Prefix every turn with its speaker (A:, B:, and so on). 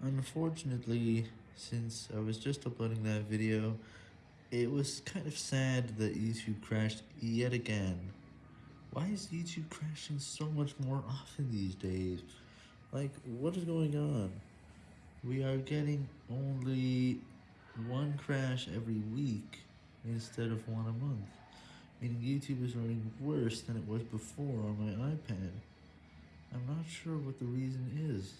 A: Unfortunately, since I was just uploading that video, it was kind of sad that YouTube crashed yet again. Why is YouTube crashing so much more often these days? Like, what is going on? We are getting only one crash every week instead of one a month, meaning YouTube is running worse than it was before on my iPad. I'm not sure what the reason is.